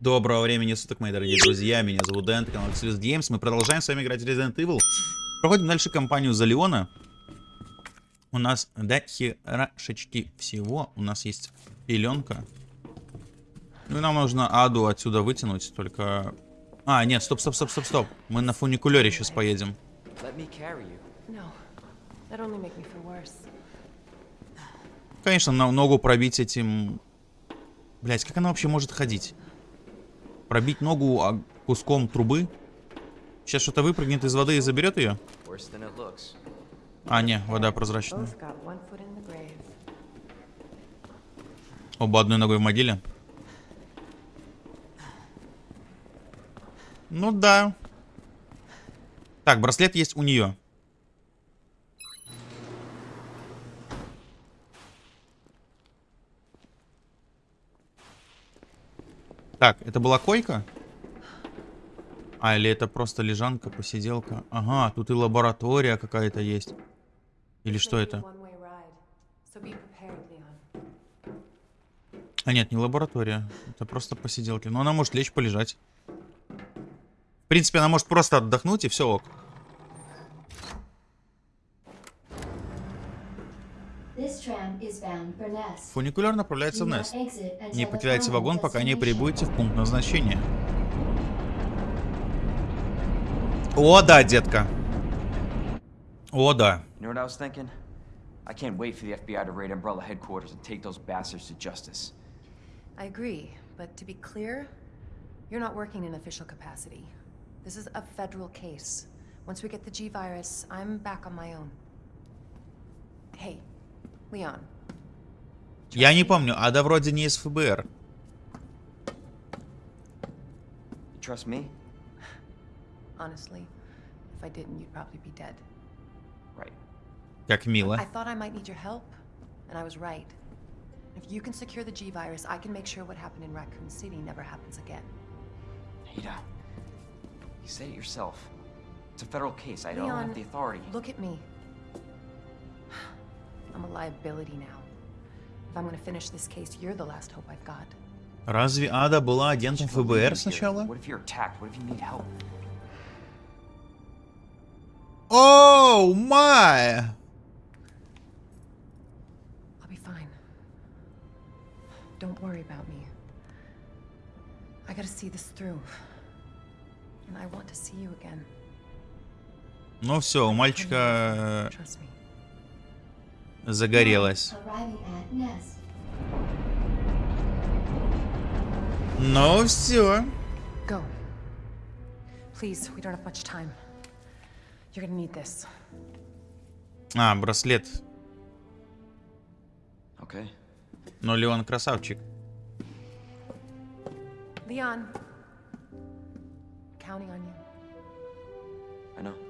Доброго времени суток, мои дорогие друзья. Меня зовут Дэн, канал Xlus Games. Мы продолжаем с вами играть в Resident Evil. Проходим дальше кампанию за Леона. У нас до херашечки всего. У нас есть пеленка. Ну и нам нужно Аду отсюда вытянуть, только... А, нет, стоп, стоп, стоп, стоп, стоп. Мы на фуникулере сейчас поедем. Конечно, на ногу пробить этим... Блять, как она вообще может ходить? Пробить ногу куском трубы? Сейчас что-то выпрыгнет из воды и заберет ее? А, не, вода прозрачная. Оба одной ногой в могиле. Ну да. Так, браслет есть у нее. Так, это была койка? А, или это просто лежанка, посиделка? Ага, тут и лаборатория какая-то есть. Или что это? А нет, не лаборатория. Это просто посиделки. Но она может лечь, полежать. В принципе, она может просто отдохнуть и все ок. This tram is bound for Nest. Фуникуляр направляется в Нест. Не покидайте вагон, пока не прибудете в пункт назначения. О, да, детка. О, да. You know what I was thinking? I can't wait for the FBI to raid Umbrella headquarters and take those bastards to justice. I agree, but to be clear, you're not working in official capacity. This is a federal case. Once we get the G virus, I'm back on my own. Hey, Я не помню, Ада вроде не из ФБР. You trust me? honestly, if I didn't, you'd probably be dead. Right. Как мило. I thought I might need your help, and I was right. If you can secure the G virus, I can make sure what happened in Raccoon City never happens again. Ada, you said it yourself. It's a federal case. I don't have Leon, the authority. Look at me. I'm a liability now. If I'm gonna finish this case, you're the last hope I've got. Разве Ада была агентом Just leave ФБР you here. сначала? What if you're attacked? What if you need help? Оу, май! I'll be fine. Don't worry about me. I gotta see this through. And I want to see you again. Ну все, у мальчика Э, Nest. Ну все. А, браслет. Okay. Но Леон красавчик. Leon. Counting on you. I know.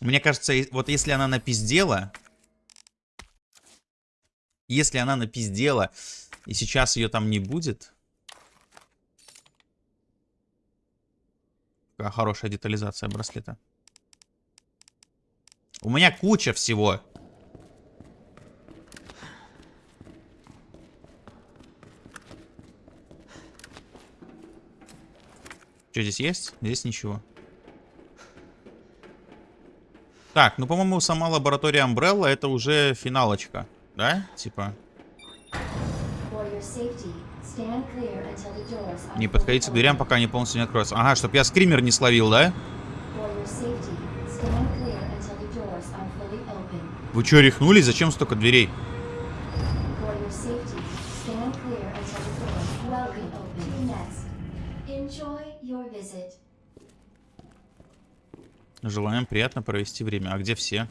Мне кажется, вот если она напиздела... Если она напиздела, и сейчас ее там не будет... Какая хорошая детализация браслета. У меня куча всего. Что здесь есть? Здесь ничего. Так, ну, по-моему, сама лаборатория Umbrella это уже финалочка. Да? Типа, не подходите к дверям, пока они полностью не откроются. Ага, чтоб я скример не словил, да? Вы что, рехнулись? Зачем столько дверей? Приятно провести время. А где все?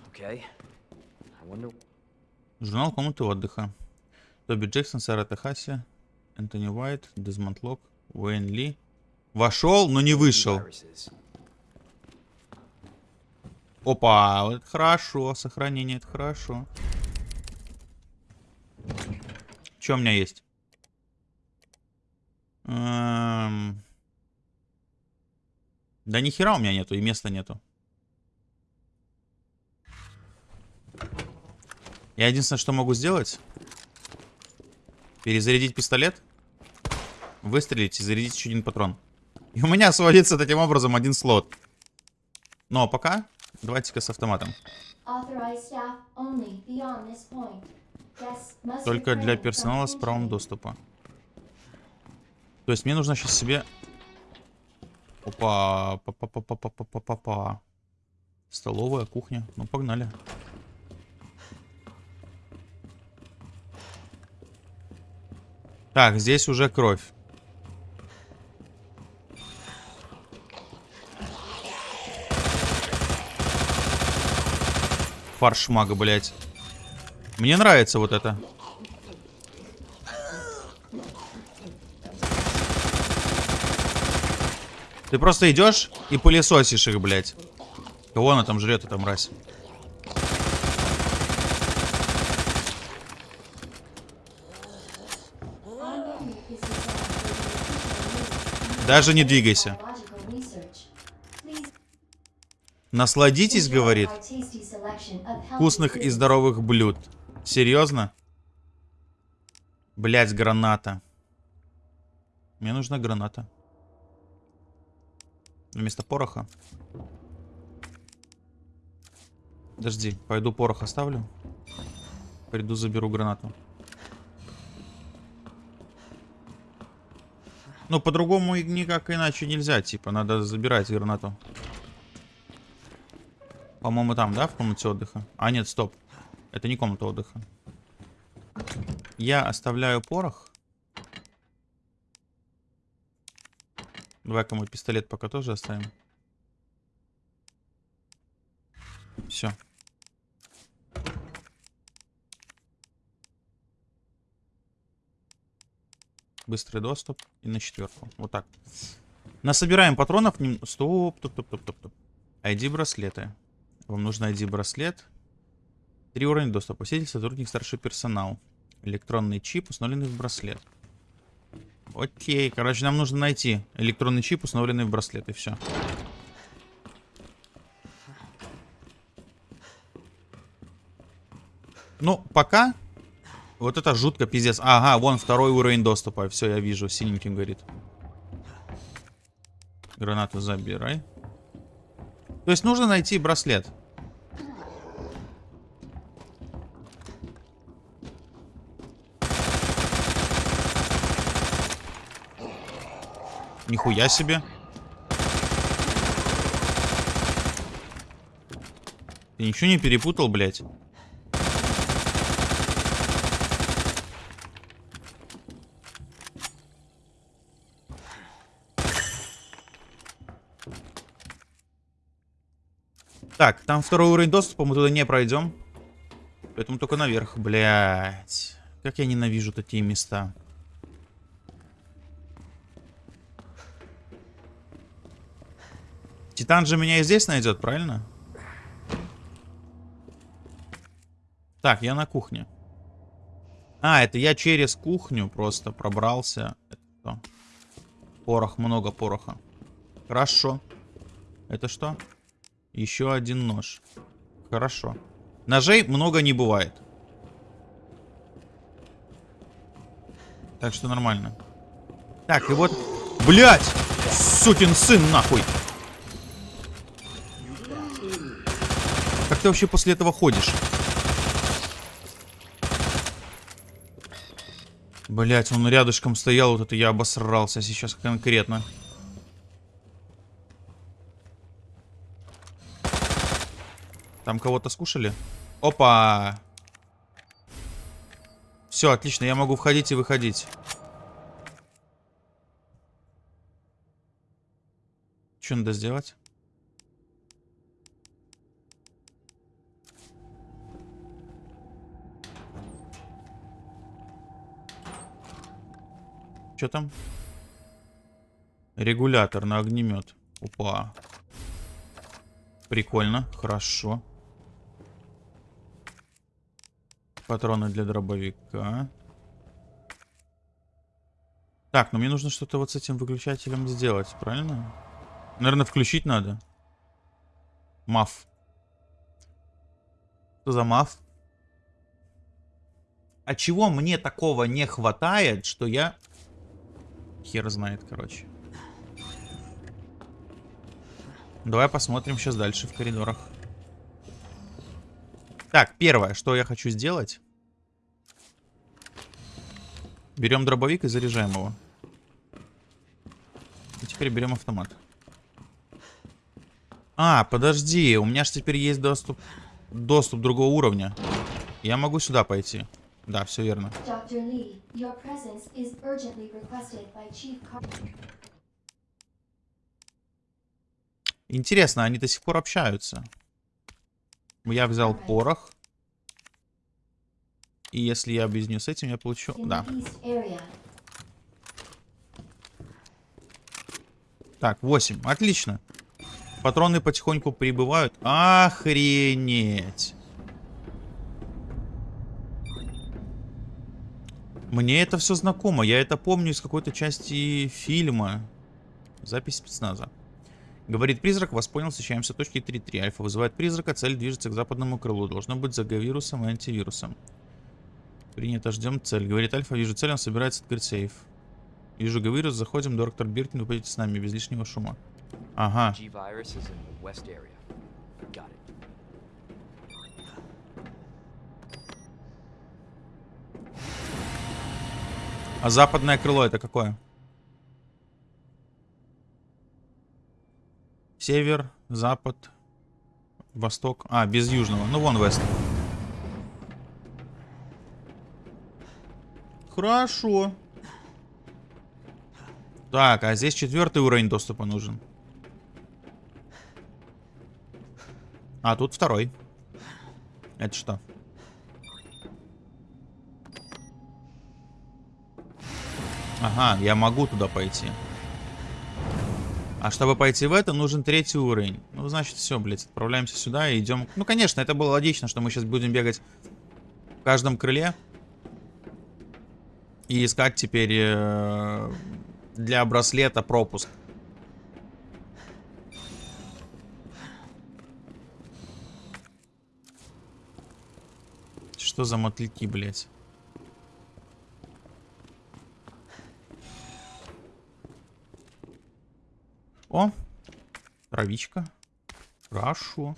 Журнал комнаты отдыха. Тоби Джексон, Сара Техаси, Энтони Уайт, Дезмонд Лок, Уэйн Ли. Вошел, но не вышел. Опа, вот это хорошо. Сохранение, это хорошо. Что у меня есть? Эм, Да ни хера у меня нету, и места нету. Я единственное, что могу сделать... Перезарядить пистолет. Выстрелить и зарядить еще один патрон. И у меня сводится таким образом один слот. Но пока давайте-ка с автоматом. Только для персонала с правом доступа. То есть мне нужно сейчас себе... Опа, па па па па па па па па па Столовая, кухня. Ну, погнали. Так, здесь уже кровь. Фарш мага, блядь. Мне нравится вот это. Ты просто идешь и пылесосишь их, блядь. Кого она там жрет, эта мразь? Ongoing is designed for the efficient use Даже не двигайся. Насладитесь, говорит, вкусных и здоровых блюд. Серьезно? Блять, граната. Мне нужна граната. Вместо пороха. Подожди, пойду порох оставлю. Приду, заберу гранату. Ну, по-другому никак иначе нельзя, типа, надо забирать гранату. По-моему, там, да, в комнате отдыха? А, нет, стоп. Это не комната отдыха. Я оставляю порох. Давай-ка мой пистолет пока тоже оставим. Все. Быстрый доступ и на четверку. Вот так. Насобираем патронов. нем- Стоп, стоп, стоп, стоп, стоп, стоп. ID браслеты. Вам нужен ID браслет. Три уровня доступа. Посетитель, сотрудник, старший персонал. Электронный чип, установленный в браслет. Окей, короче, нам нужно найти электронный чип, установленный в браслет, и все. Ну, пока вот это жутко пиздец. Ага, вон второй уровень доступа. Все, я вижу, синеньким горит. Гранату забирай. То есть нужно найти браслет. Нихуя себе. Ты ничего не перепутал, блядь? Так, там второй уровень доступа, мы туда не пройдем. Поэтому только наверх. Блять. Как я ненавижу такие места. Титан же меня и здесь найдет, правильно? Так, я на кухне. А, это я через кухню просто пробрался. Это что? Порох, много пороха. Хорошо. Это что? Еще один нож. Хорошо. Ножей много не бывает. Так что нормально. Так, и вот... Блять! Сукин сын, нахуй! Как ты вообще после этого ходишь? Блять, он рядышком стоял, вот это я обосрался сейчас конкретно. Там кого-то скушали? Опа! Все, отлично, я могу входить и выходить. Что надо сделать? Что там? Регулятор на огнемет. Опа. Прикольно, хорошо. Патроны для дробовика. Так, ну мне нужно что-то вот с этим выключателем сделать, правильно? Наверное, включить надо. Маф. Что за маф? А чего мне такого не хватает, что я... Хер знает, короче. Давай посмотрим сейчас дальше в коридорах. Так, первое, что я хочу сделать. Берем дробовик и заряжаем его. И теперь берем автомат. А, подожди, у меня же теперь есть доступ, доступ другого уровня. Я могу сюда пойти. Да, все верно. Chief Интересно, они до сих пор общаются. Я взял порох. И если я объединю с этим, я получу... Да. Так, 8. Отлично. Патроны потихоньку прибывают. Охренеть. Мне это все знакомо. Я это помню из какой-то части фильма. Запись спецназа. Говорит призрак, вас понял, встречаемся в точке 3.3. Альфа вызывает призрака, цель движется к западному крылу. Должно быть за вирусом и антивирусом. Принято, ждем цель. Говорит Альфа, вижу цель, он собирается открыть сейф. Вижу Гавирус, заходим, доктор Биркин, вы пойдете с нами, без лишнего шума. Ага. А западное крыло это какое? Север, запад, восток. А, без южного. Ну, вон вест. Хорошо. Так, а здесь четвертый уровень доступа нужен. А, тут второй. Это что? Ага, я могу туда пойти. А чтобы пойти в это, нужен третий уровень. Ну, значит, все, блядь, отправляемся сюда и идем. Ну, конечно, это было логично, что мы сейчас будем бегать в каждом крыле. И искать теперь э, для браслета пропуск. Что за мотыльки, блядь? О, травичка. Хорошо.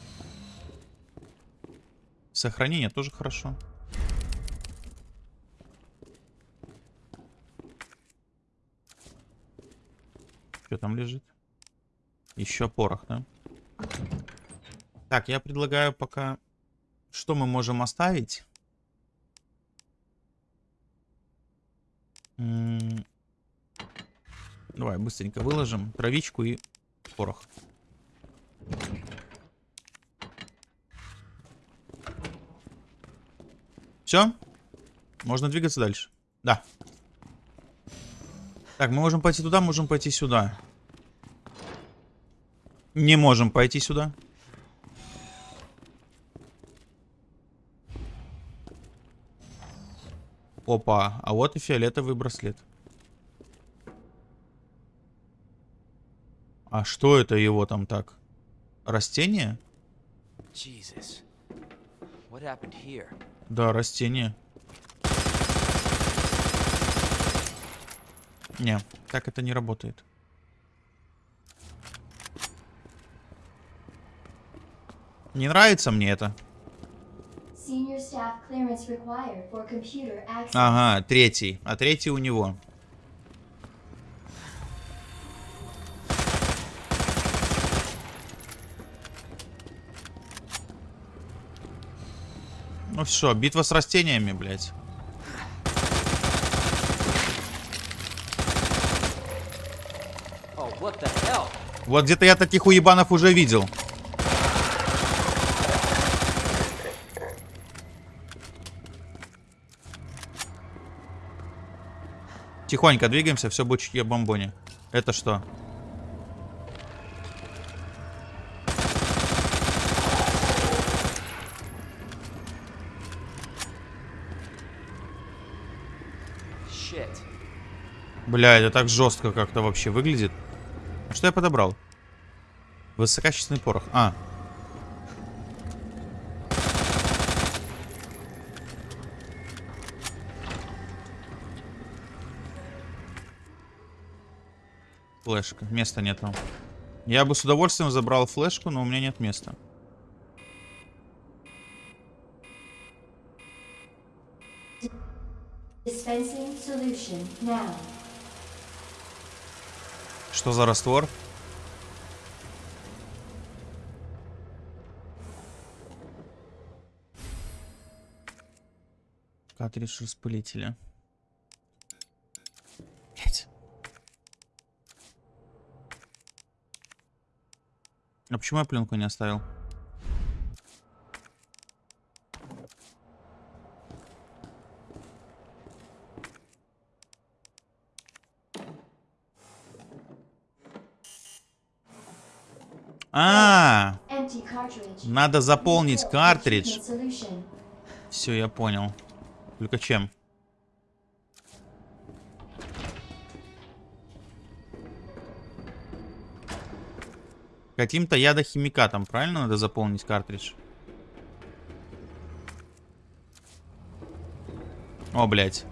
Сохранение тоже хорошо. Что там лежит? Еще порох, да? Так, я предлагаю пока... Что мы можем оставить? Давай быстренько выложим травичку и порох. Все? Можно двигаться дальше? Да. Так, мы можем пойти туда, можем пойти сюда. Не можем пойти сюда. Опа, а вот и фиолетовый браслет. А что это его там так? Растение? Jesus. What happened here? Да, растение. Не, так это не работает. Не нравится мне это. Ага, третий. А третий у него. Ну все, битва с растениями, блядь. Oh? Вот где-то я таких уебанов уже видел. Тихонько двигаемся, все будет чье бомбони. Это что? Бля, это так жестко как-то вообще выглядит. А что я подобрал? Высококачественный порох. А. Флешка. Места нет там. Я бы с удовольствием забрал флешку, но у меня нет места. Dispensing solution now. Что за раствор? Картридж распылителя. Блять. А почему я пленку не оставил? Надо заполнить картридж. Все, я понял. Только чем? Каким-то ядохимикатом, правильно надо заполнить картридж? О, блядь.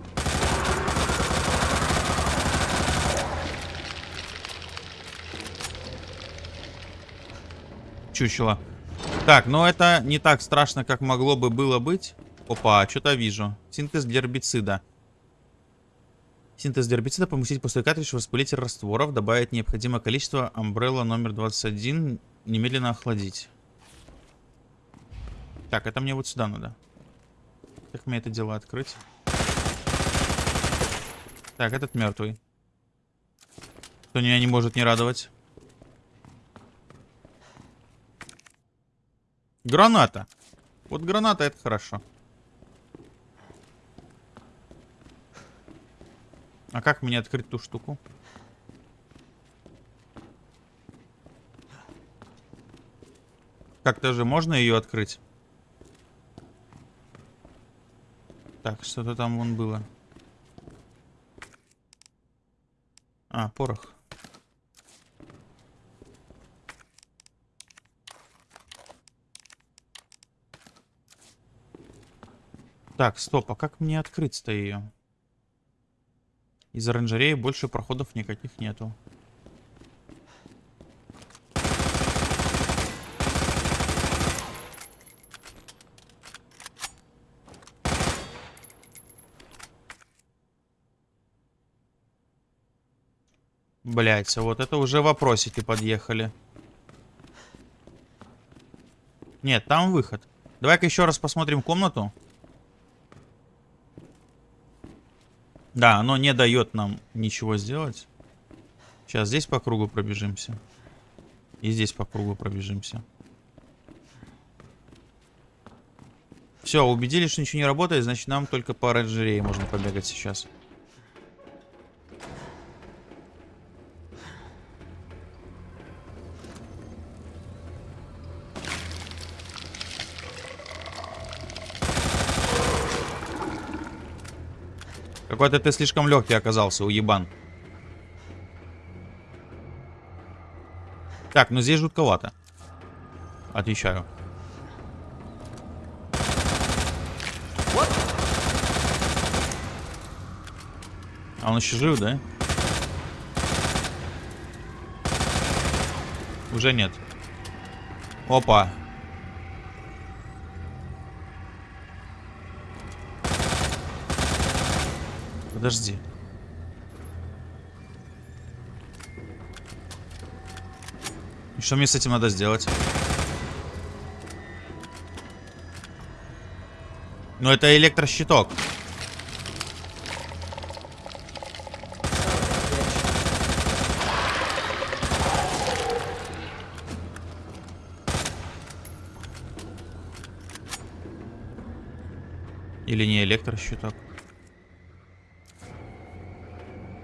Чучело. Так, ну это не так страшно, как могло бы было быть. Опа, что-то вижу. Синтез гербицида. Синтез гербицида поместить после картриджа в распылитель растворов, добавить необходимое количество амбрелла номер 21, немедленно охладить. Так, это мне вот сюда надо. Как мне это дело открыть? Так, этот мертвый. Кто меня не может не радовать. Граната. Вот граната это хорошо. А как мне открыть ту штуку? Как-то же можно ее открыть? Так, что-то там вон было. А, порох. Так, стоп, а как мне открыть-то ее? Из оранжереи больше проходов никаких нету. Блять, вот это уже вопросики подъехали. Нет, там выход. Давай-ка еще раз посмотрим комнату. Да, оно не дает нам ничего сделать. Сейчас здесь по кругу пробежимся. И здесь по кругу пробежимся. Все, убедились, что ничего не работает, значит нам только по оранжерее можно побегать сейчас. Какой-то ты слишком легкий оказался, уебан. Так, ну здесь жутковато. Отвечаю. А он еще жив, да? Уже нет. Опа. Подожди. И что мне с этим надо сделать? Ну это электрощиток. Или не электрощиток?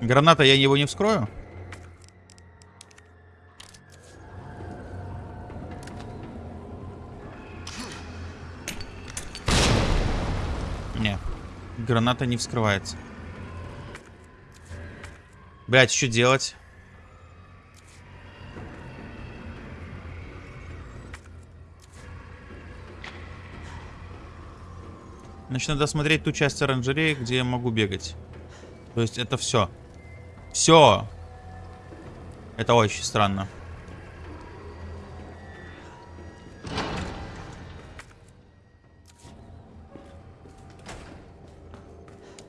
Граната, я его не вскрою? Не. Граната не вскрывается. Блять, что делать? Значит, надо смотреть ту часть оранжереи, где я могу бегать. То есть это все. Все. Это очень странно.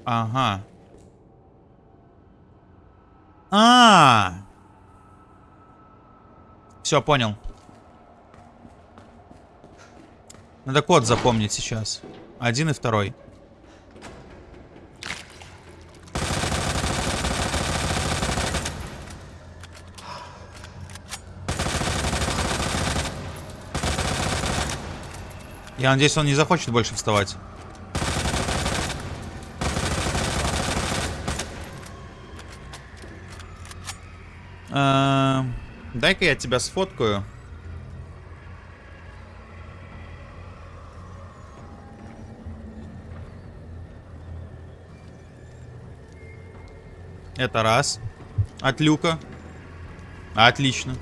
Ага. А, Все, понял. Надо код запомнить сейчас. Один и второй. Я надеюсь, он не захочет больше вставать. Эм, Дай-ка я тебя сфоткаю. Это раз. От люка. Отлично.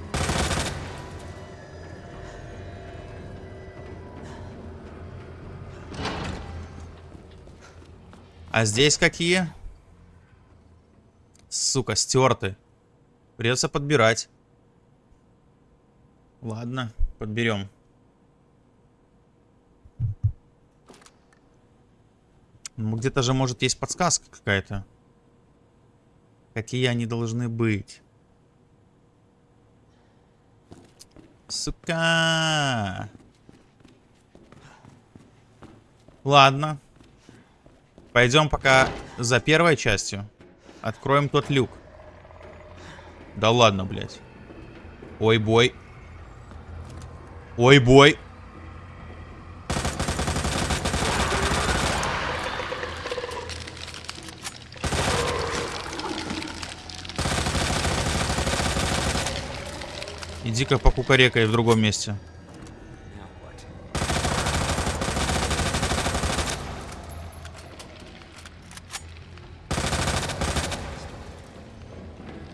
А здесь какие? Сука, стерты. Придется подбирать. Ладно, подберем. Ну, где-то же, может, есть подсказка какая-то. Какие они должны быть. Сука. Ладно. Пойдем пока за первой частью. Откроем тот люк. Да ладно, блядь. Ой, бой. Ой, бой. Иди-ка покукарекай в другом месте.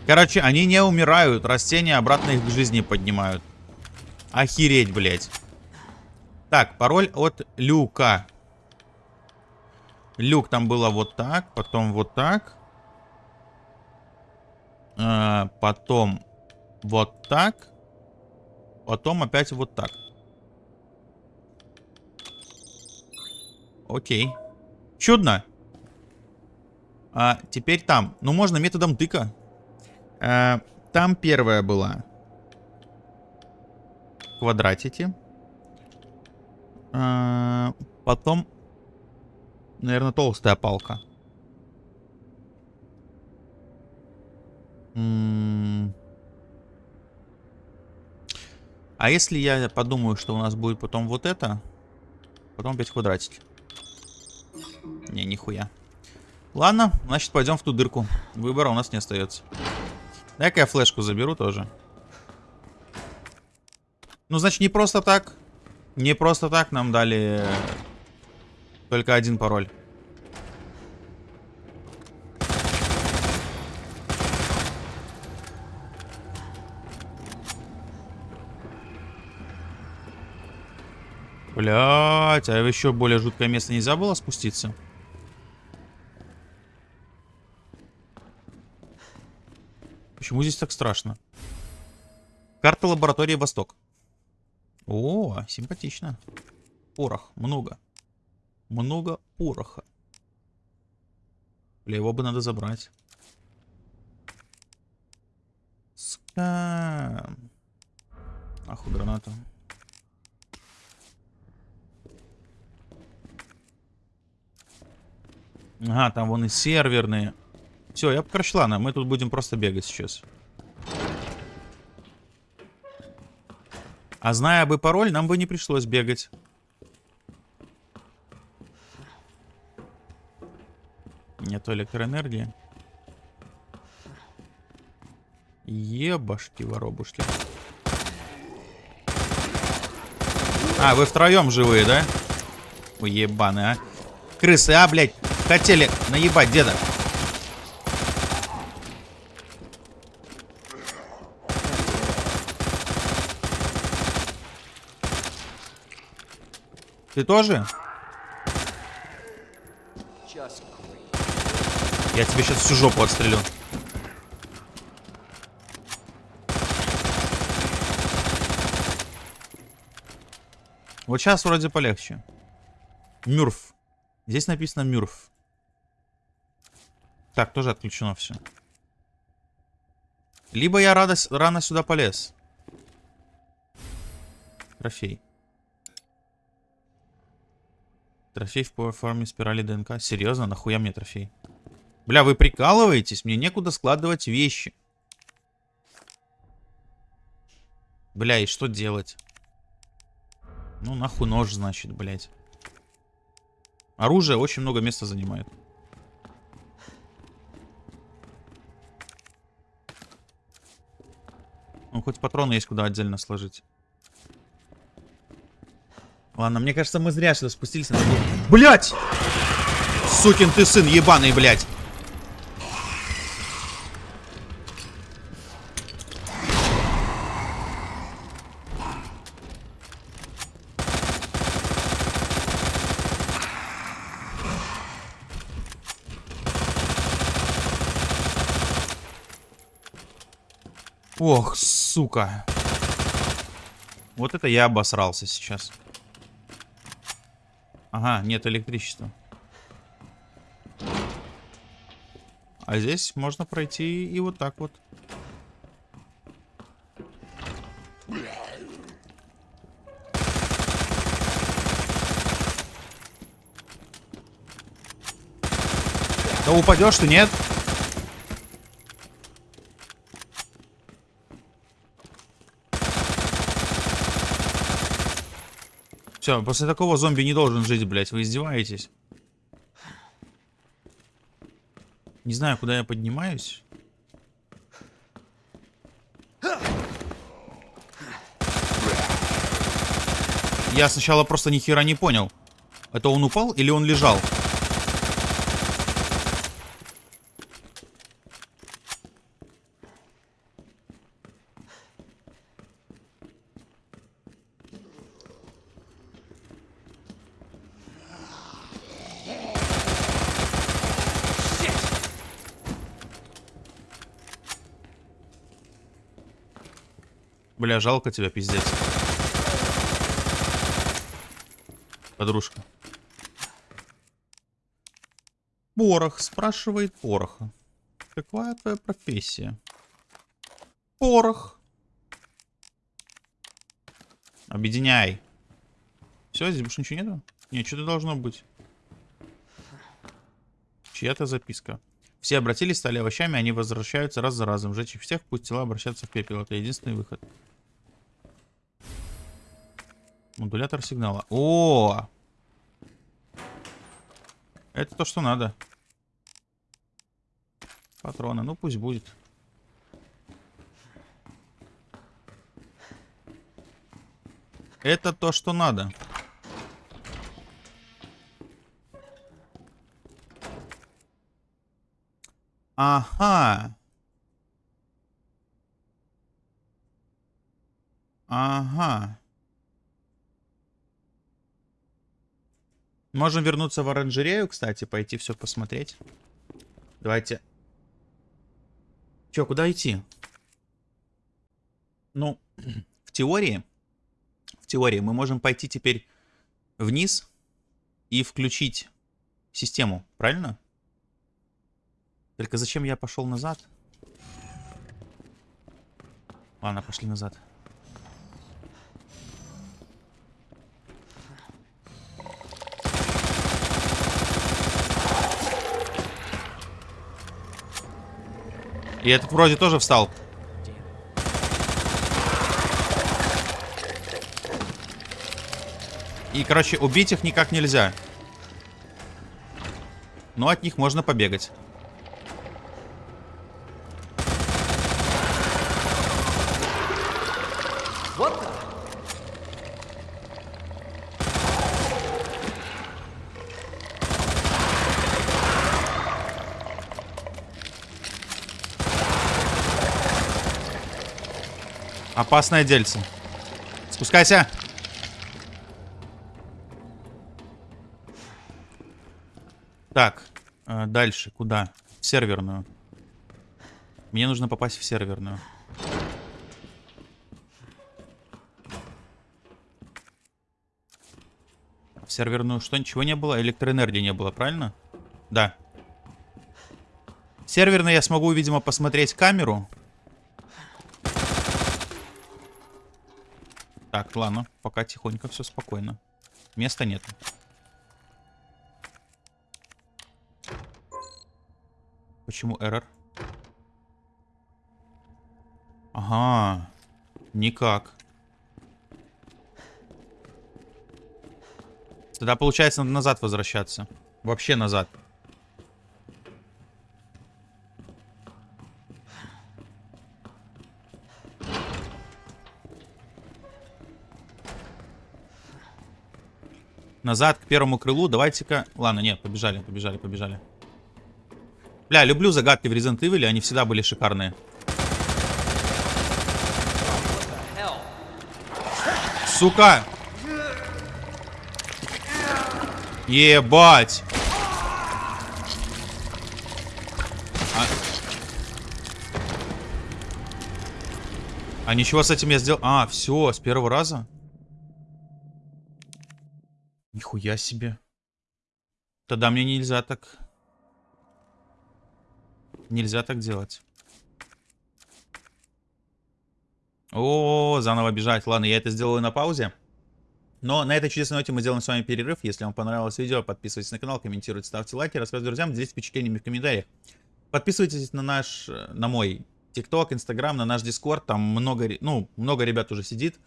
Короче, они не умирают. Растения обратно их к жизни поднимают. Охереть, блядь. Так, пароль от люка. Люк там было вот так, потом вот так. Э, потом вот так. Потом опять вот так. Окей. Чудно. А теперь там. Ну, можно методом тыка. А, там первая была. Квадратики. А, потом, наверное, толстая палка. А если я подумаю, что у нас будет потом вот это, потом опять квадратики. Не, нихуя. Ладно, значит пойдем в ту дырку. Выбора у нас не остается. Дай-ка я флешку заберу тоже. Ну, значит, не просто так. Не просто так нам дали только один пароль. Блять, а еще более жуткое место нельзя было спуститься? Почему здесь так страшно? Карта лаборатории Восток. О, симпатично. Порох, много. Много пороха. Бля, его бы надо забрать. Ска. Нахуй гранату. Ага, там вон и серверные. Все, я прошла нам. Мы тут будем просто бегать сейчас. А зная бы пароль, нам бы не пришлось бегать. Нету электроэнергии. Ебашки воробушки. А, вы втроем живые, да? Ой, ебаны, а. Крысы, а, блядь. Хотели наебать деда. Ты тоже? Я тебе сейчас всю жопу отстрелю. Вот сейчас вроде полегче. Мюрф. Здесь написано Мюрф. Так, тоже отключено все. Либо я радость, рано сюда полез. Трофей. Трофей в форме спирали ДНК. Серьезно? Нахуя мне трофей? Бля, вы прикалываетесь? Мне некуда складывать вещи. Бля, и что делать? Ну, нахуй нож, значит, блядь. Оружие очень много места занимает. Ну, хоть патроны есть куда отдельно сложить. Ладно, мне кажется, мы зря сюда спустились. Блять! Сукин ты сын ебаный, блядь! Ох, сука. Вот это я обосрался сейчас. Ага, нет электричества. А здесь можно пройти и вот так вот. Да упадешь ты, нет? Все, после такого зомби не должен жить, блядь. Вы издеваетесь? Не знаю, куда я поднимаюсь. Я сначала просто ни хера не понял. Это он упал или он лежал? Жалко тебя, пиздец. Подружка. Порох, спрашивает Пороха. Какая твоя профессия? Порох. Объединяй. Все, здесь больше ничего нету? Нет, что-то должно быть. Чья-то записка. Все обратились, стали овощами, они возвращаются раз за разом. Жечь их всех, пусть тела обращаются в пепел. Это единственный выход. Модулятор сигнала. О! Это то, что надо. Патроны. Ну, пусть будет. Это то, что надо. Ага. Ага. Можем вернуться в оранжерею, кстати, пойти все посмотреть. Давайте. Че, куда идти? Ну, в теории, в теории мы можем пойти теперь вниз и включить систему, правильно? Только зачем я пошел назад? Ладно, пошли назад. И этот вроде тоже встал. И, короче, убить их никак нельзя. Но от них можно побегать. Опасное дельце. Спускайся. Так, э, дальше. Куда? В серверную. Мне нужно попасть в серверную. Серверную что, ничего не было? Электроэнергии не было, правильно? Да. Серверный я смогу, видимо, посмотреть камеру. Так, ладно, пока тихонько, все спокойно. Места нет. Почему эррор? Ага, никак. Тогда получается надо назад возвращаться. Вообще назад. Назад к первому крылу. Давайте-ка... Ладно, нет, побежали, побежали, побежали. Бля, люблю загадки в Resident Evil, они всегда были шикарные. Сука! Ебать! А... а ничего с этим я сделал... А, все, с первого раза? Нихуя себе. Тогда мне нельзя так... Нельзя так делать. О, заново бежать. Ладно, я это сделаю на паузе. Но на этой чудесной ноте мы сделаем с вами перерыв. Если вам понравилось видео, подписывайтесь на канал, комментируйте, ставьте лайки, рассказывайте друзьям, делитесь впечатлениями в комментариях. Подписывайтесь на наш, на мой ТикТок, Инстаграм, на наш Дискорд. Там много, ну, много ребят уже сидит.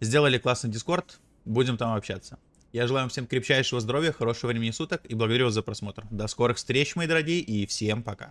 Сделали классный Дискорд. Будем там общаться. Я желаю вам всем крепчайшего здоровья, хорошего времени суток и благодарю вас за просмотр. До скорых встреч, мои дорогие, и всем пока.